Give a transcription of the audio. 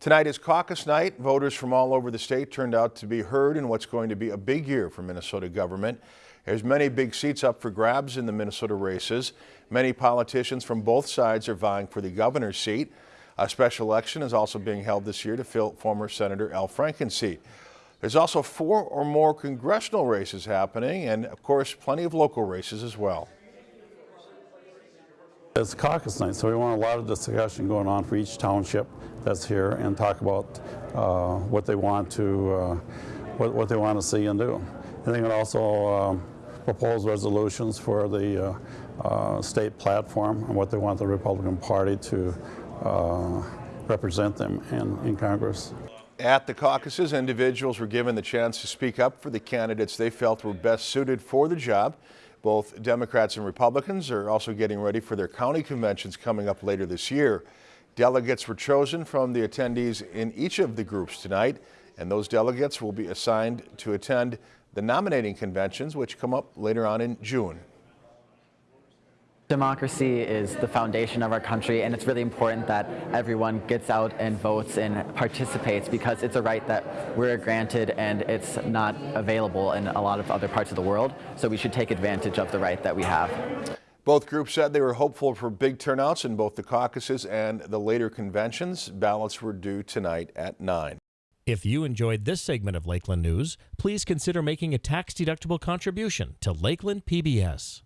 Tonight is caucus night. Voters from all over the state turned out to be heard in what's going to be a big year for Minnesota government. There's many big seats up for grabs in the Minnesota races. Many politicians from both sides are vying for the governor's seat. A special election is also being held this year to fill former Senator Al Franken's seat. There's also four or more congressional races happening and, of course, plenty of local races as well. It's caucus night, so we want a lot of discussion going on for each township that's here and talk about uh, what they want to uh, what, what, they want to see and do. I think it also um, propose resolutions for the uh, uh, state platform and what they want the Republican Party to uh, represent them in, in Congress. At the caucuses, individuals were given the chance to speak up for the candidates they felt were best suited for the job. Both Democrats and Republicans are also getting ready for their county conventions coming up later this year. Delegates were chosen from the attendees in each of the groups tonight, and those delegates will be assigned to attend the nominating conventions, which come up later on in June. Democracy is the foundation of our country and it's really important that everyone gets out and votes and participates because it's a right that we're granted and it's not available in a lot of other parts of the world. So we should take advantage of the right that we have. Both groups said they were hopeful for big turnouts in both the caucuses and the later conventions. Ballots were due tonight at 9. If you enjoyed this segment of Lakeland News, please consider making a tax-deductible contribution to Lakeland PBS.